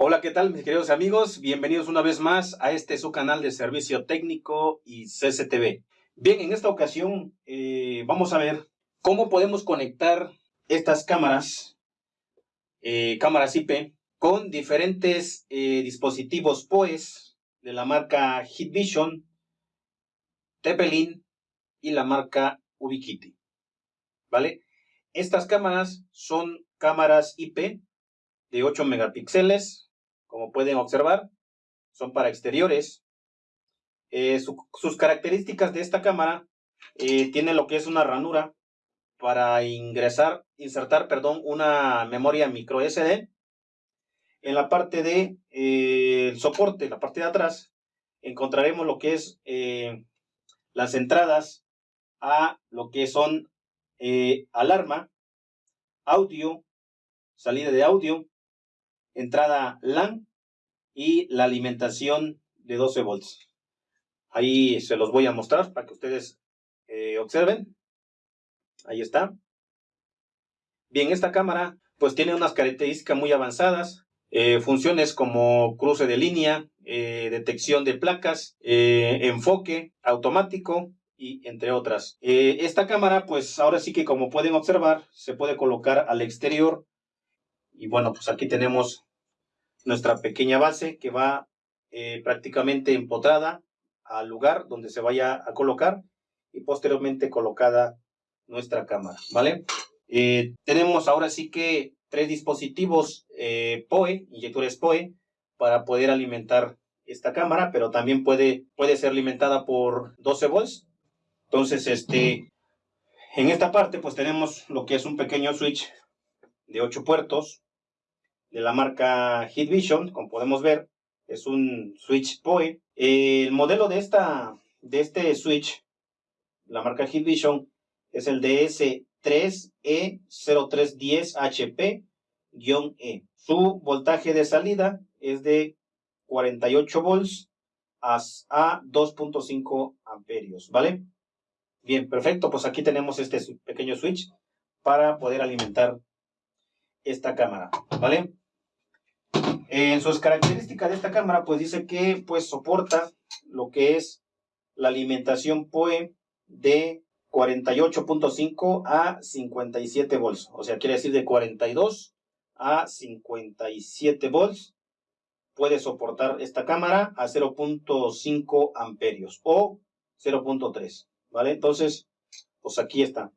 Hola, ¿qué tal mis queridos amigos? Bienvenidos una vez más a este su canal de servicio técnico y CCTV. Bien, en esta ocasión eh, vamos a ver cómo podemos conectar estas cámaras, eh, cámaras IP, con diferentes eh, dispositivos POES de la marca Hitvision, Tepelin y la marca Ubiquiti. ¿Vale? Estas cámaras son cámaras IP de 8 megapíxeles, como pueden observar, son para exteriores. Eh, sus características de esta cámara eh, tiene lo que es una ranura para ingresar, insertar, perdón, una memoria micro SD. En la parte de eh, soporte, la parte de atrás, encontraremos lo que es las entradas a lo que son alarma, audio, salida de audio, entrada LAN y la alimentación de 12 volts. Ahí se los voy a mostrar para que ustedes eh, observen. Ahí está. Bien, esta cámara pues tiene unas características muy avanzadas. Eh, funciones como cruce de línea, eh, detección de placas, enfoque automático y entre otras. esta cámara pues ahora sí que como pueden observar se puede colocar al exterior y bueno pues aquí tenemos nuestra pequeña base que va eh, prácticamente empotrada al lugar donde se vaya a colocar y posteriormente colocada nuestra cámara, ¿vale? Eh, tenemos ahora sí que tres dispositivos eh, POE, inyectores POE, para poder alimentar esta cámara, pero también puede, puede ser alimentada por 12 volts. Entonces, este, en esta parte, pues tenemos lo que es un pequeño switch de 8 puertos, de la marca Hitvision, como podemos ver, es un switch POE. El modelo de, esta, de este switch, la marca Hitvision, es el DS3E0310HP-E. Su voltaje de salida es de 48 volts a, 2.5 amperios, ¿vale? Bien, perfecto, pues aquí tenemos este pequeño switch para poder alimentar esta cámara, ¿vale? En sus características de esta cámara, pues dice que pues soporta lo que es la alimentación POE de 48.5 a 57 volts. O sea, quiere decir de 42 a 57 volts. Puede soportar esta cámara a 0.5 amperios o 0.3. ¿Vale? Entonces, pues aquí está.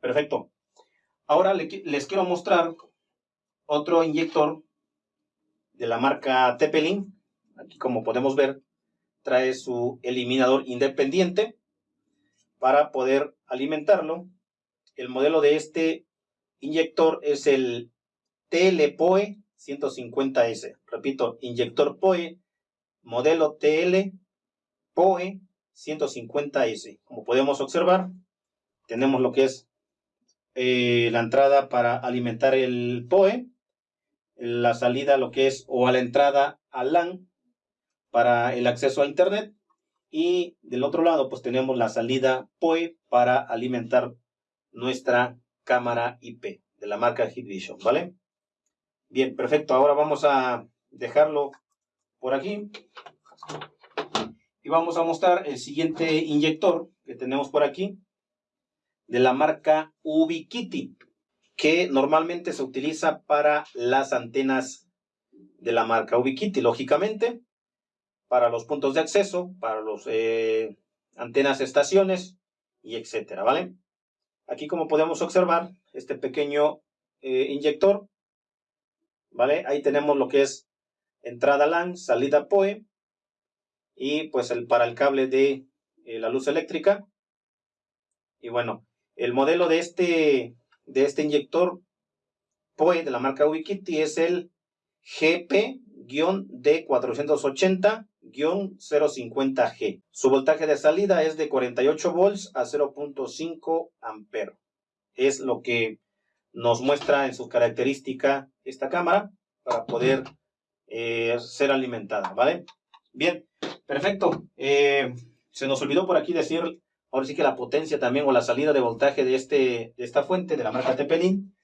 Perfecto. Ahora les quiero mostrar otro inyector de la marca Tepelin. Aquí como podemos ver, trae su eliminador independiente para poder alimentarlo. El modelo de este inyector es el TLPOE 150S. Repito, inyector POE, modelo TL POE 150S. Como podemos observar, tenemos lo que es eh, la entrada para alimentar el POE la salida lo que es o a la entrada a LAN para el acceso a internet y del otro lado pues tenemos la salida POE para alimentar nuestra cámara IP de la marca Hitvision, ¿vale? Bien, perfecto. Ahora vamos a dejarlo por aquí y vamos a mostrar el siguiente inyector que tenemos por aquí de la marca Ubiquiti que normalmente se utiliza para las antenas de la marca Ubiquiti, lógicamente, para los puntos de acceso, para los eh, antenas estaciones y etcétera, ¿vale? Aquí como podemos observar, este pequeño eh, inyector, ¿vale? Ahí tenemos lo que es entrada LAN, salida POE y pues el, para el cable de eh, la luz eléctrica. Y bueno, el modelo de este de este inyector POE de la marca Wikiti es el GP-D480-050G. Su voltaje de salida es de 48 volts a 0.5 ampero. Es lo que nos muestra en su característica esta cámara para poder eh, ser alimentada, ¿vale? Bien, perfecto. Eh, se nos olvidó por aquí decir ahora sí que la potencia también o la salida de voltaje de, este, de esta fuente de la marca Tepelin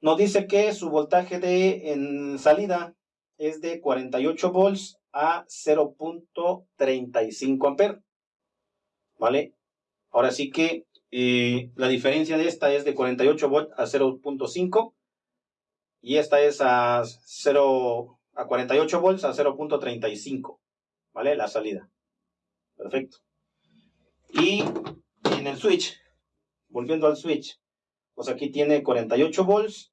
nos dice que su voltaje de en salida es de 48 volts a 0.35 amperes. ¿Vale? Ahora sí que eh, la diferencia de esta es de 48 volts a 0.5 y esta es a 0 a 48 volts a 0.35, ¿vale? La salida. Perfecto. Y en el switch, volviendo al switch, pues aquí tiene 48 volts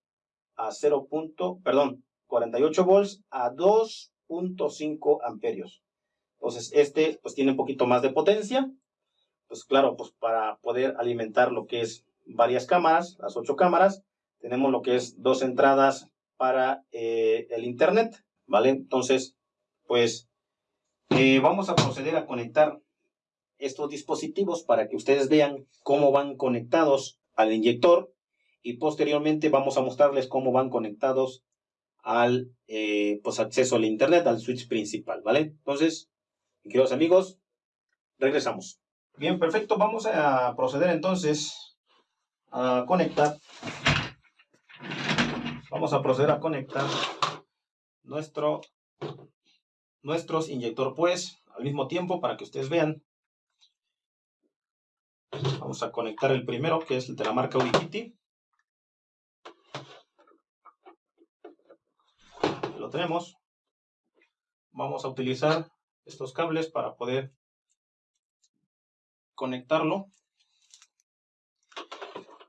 a 0. perdón, 48 volts a 2.5 amperios. Entonces, este pues tiene un poquito más de potencia. Pues claro, pues para poder alimentar lo que es varias cámaras, las ocho cámaras, tenemos lo que es dos entradas para eh, el internet, ¿vale? Entonces, pues eh, vamos a proceder a conectar estos dispositivos para que ustedes vean cómo van conectados al inyector y posteriormente vamos a mostrarles cómo van conectados al eh, pues acceso al internet, al switch principal, ¿vale? Entonces, queridos amigos, regresamos. Bien, perfecto. Vamos a proceder entonces a conectar. Vamos a proceder a conectar nuestro nuestros inyector pues al mismo tiempo para que ustedes vean. Vamos a conectar el primero que es el de la marca Ubiquiti. Lo tenemos. Vamos a utilizar estos cables para poder conectarlo.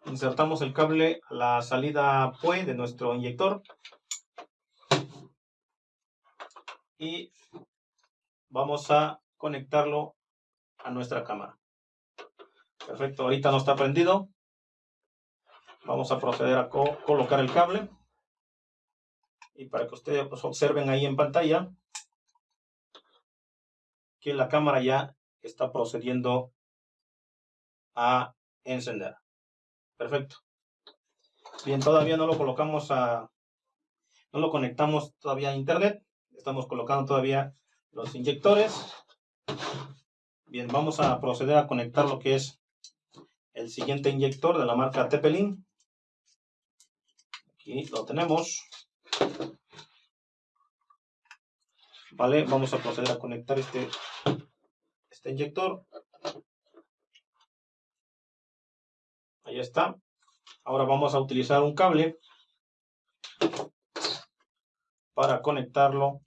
Insertamos el cable a la salida PUE de nuestro inyector. Y vamos a conectarlo a nuestra cámara. Perfecto, ahorita no está prendido. Vamos a proceder a colocar el cable. Y para que ustedes pues, observen ahí en pantalla que la cámara ya está procediendo a encender. Perfecto. Bien, todavía no lo colocamos a... No lo conectamos todavía a internet. Estamos colocando todavía los inyectores. Bien, vamos a proceder a conectar lo que es el siguiente inyector de la marca Tepelin. Aquí lo tenemos. Vale, vamos a proceder a conectar este, este inyector. Ahí está. Ahora vamos a utilizar un cable para conectarlo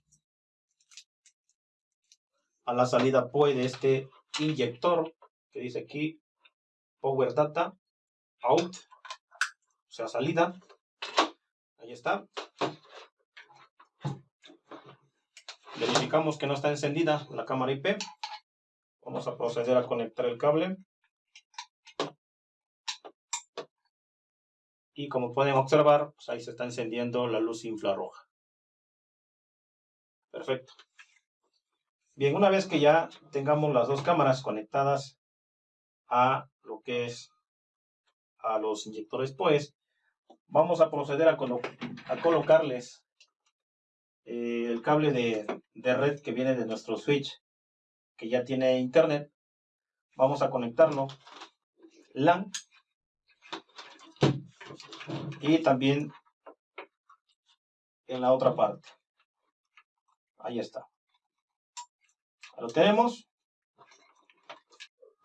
a la salida POE de este inyector que dice aquí Power Data Out, o sea, salida. Ahí está. Verificamos que no está encendida la cámara IP. Vamos a proceder a conectar el cable. y como pueden observar, pues ahí se está encendiendo la luz infrarroja. Perfecto. Bien, una vez que ya tengamos las dos cámaras conectadas a que es a los inyectores pues vamos a proceder a, colocarles eh, el cable de, de red que viene de nuestro switch que ya tiene internet. Vamos a conectarlo LAN y también en la otra parte. Ahí está. Lo tenemos.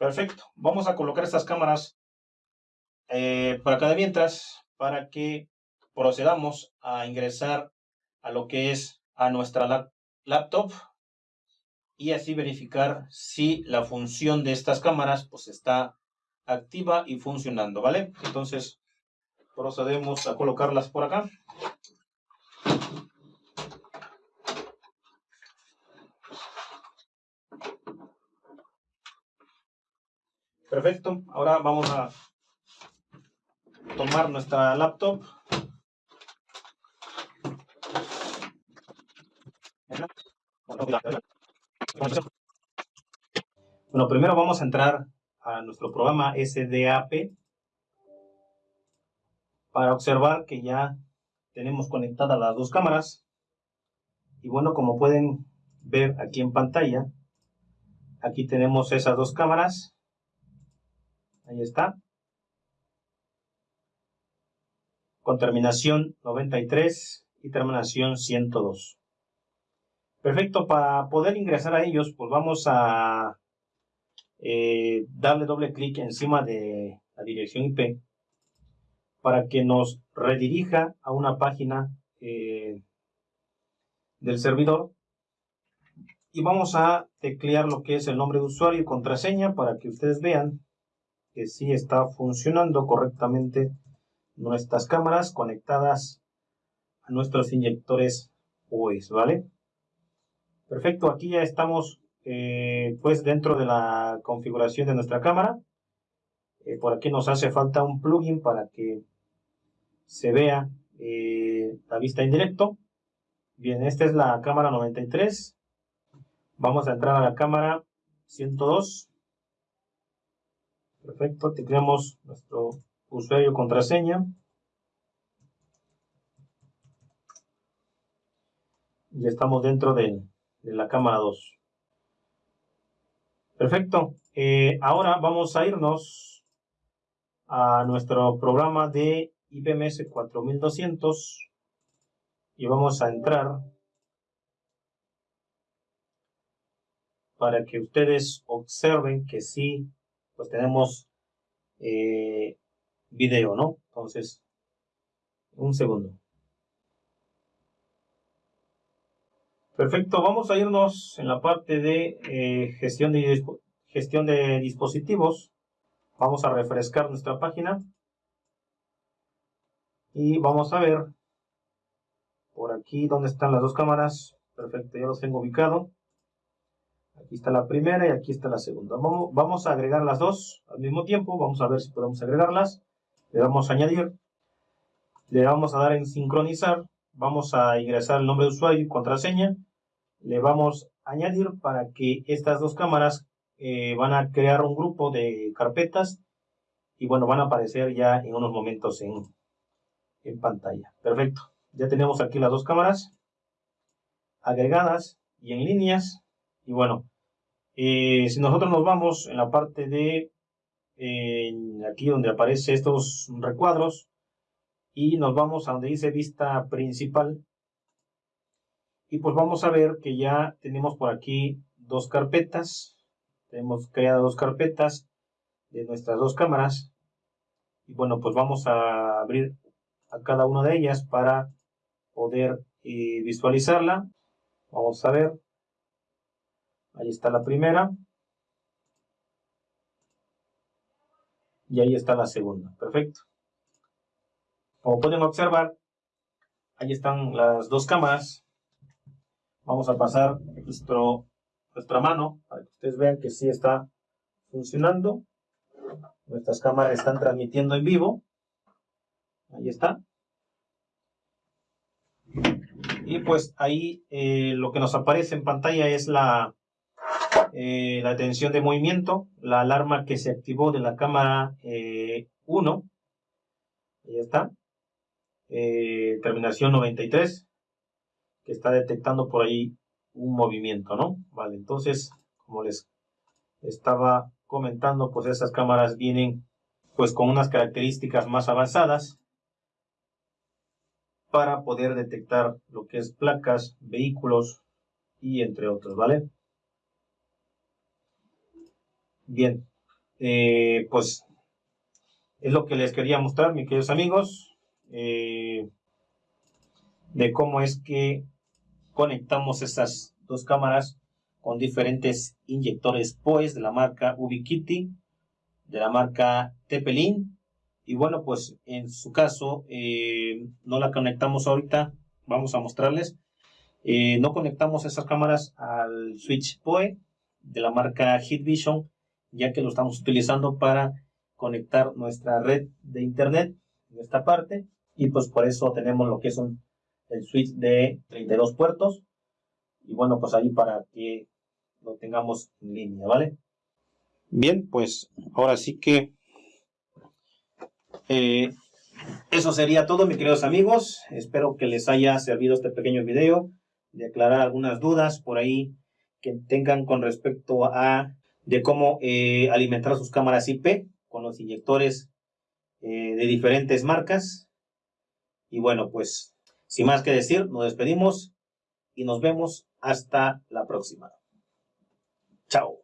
Perfecto. Vamos a colocar estas cámaras eh, por acá de mientras para que procedamos a ingresar a lo que es a nuestra laptop y así verificar si la función de estas cámaras pues está activa y funcionando, ¿vale? Entonces procedemos a colocarlas por acá. Perfecto, ahora vamos a tomar nuestra laptop. Bueno, primero vamos a entrar a nuestro programa SDAP para observar que ya tenemos conectadas las dos cámaras. Y bueno, como pueden ver aquí en pantalla, aquí tenemos esas dos cámaras. Ahí está. con terminación 93 y terminación 102. Perfecto, para poder ingresar a ellos, pues vamos a eh, darle doble clic encima de la dirección IP para que nos redirija a una página eh, del servidor y vamos a teclear lo que es el nombre de usuario y contraseña para que ustedes vean que sí está funcionando correctamente nuestras cámaras conectadas a nuestros inyectores OS, ¿vale? Perfecto, aquí ya estamos eh, pues dentro de la configuración de nuestra cámara. Eh, por aquí nos hace falta un plugin para que se vea eh, la vista en directo. Bien, esta es la cámara 93. Vamos a entrar a la cámara 102. Perfecto, tecleamos nuestro usuario contraseña. Ya estamos dentro de de la cámara 2. Perfecto. Eh, ahora vamos a irnos a nuestro programa de IPMS 4200 y vamos a entrar para que ustedes observen que sí, pues tenemos eh, video, ¿no? Entonces, un segundo. Perfecto, vamos a irnos en la parte de eh, gestión, de gestión de dispositivos. Vamos a refrescar nuestra página. Y vamos a ver por aquí donde están las dos cámaras. Perfecto, ya los tengo ubicado. Aquí está la primera y aquí está la segunda. Vamos, vamos a agregar las dos al mismo tiempo. Vamos a ver si podemos agregarlas. Le damos a añadir. Le vamos a dar en sincronizar. Vamos a ingresar el nombre de usuario y contraseña le vamos a añadir para que estas dos cámaras eh, van a crear un grupo de carpetas y bueno, van a aparecer ya en unos momentos en, en pantalla. Perfecto. Ya tenemos aquí las dos cámaras agregadas y en líneas. Y bueno, eh, si nosotros nos vamos en la parte de aquí donde aparece estos recuadros y nos vamos a donde dice vista principal, y pues vamos a ver que ya tenemos por aquí dos carpetas. Tenemos creadas dos carpetas de nuestras dos cámaras. Y bueno, pues vamos a abrir a cada una de ellas para poder eh, visualizarla. Vamos a ver. Ahí está la primera. Y ahí está la segunda. Perfecto. Como pueden observar, ahí están las dos cámaras Vamos a pasar nuestra mano para que ustedes vean que sí está funcionando. Nuestras cámaras están transmitiendo en vivo. Ahí está. Y pues ahí eh, lo que nos aparece en pantalla es la, eh, la atención de movimiento, la alarma que se activó de la cámara 1. Eh, ahí está. terminación 93 que está detectando por ahí un movimiento, ¿no? Vale, entonces, como les estaba comentando, pues esas cámaras vienen pues con unas características más avanzadas para poder detectar lo que es placas, vehículos y entre otros, ¿vale? Bien, eh, pues es lo que les quería mostrar, mis queridos amigos, eh, de cómo es que conectamos estas dos cámaras con diferentes inyectores POES de la marca Ubiquiti, de la marca Tepelin. Y bueno, pues en su caso eh, no la conectamos ahorita, vamos a mostrarles. No conectamos esas cámaras al switch POE de la marca Hitvision, ya que lo estamos utilizando para conectar nuestra red de internet en esta parte. Y pues por eso tenemos lo que es un el switch de 32 puertos. Y bueno, pues ahí para que lo tengamos en línea, ¿vale? Bien, pues ahora sí que eh, eso sería todo, mis queridos amigos. Espero que les haya servido este pequeño video de aclarar algunas dudas por ahí que tengan con respecto a de cómo eh, alimentar sus cámaras IP con los inyectores eh, de diferentes marcas Y bueno, pues sin más que decir, nos despedimos y nos vemos hasta la próxima. Chao.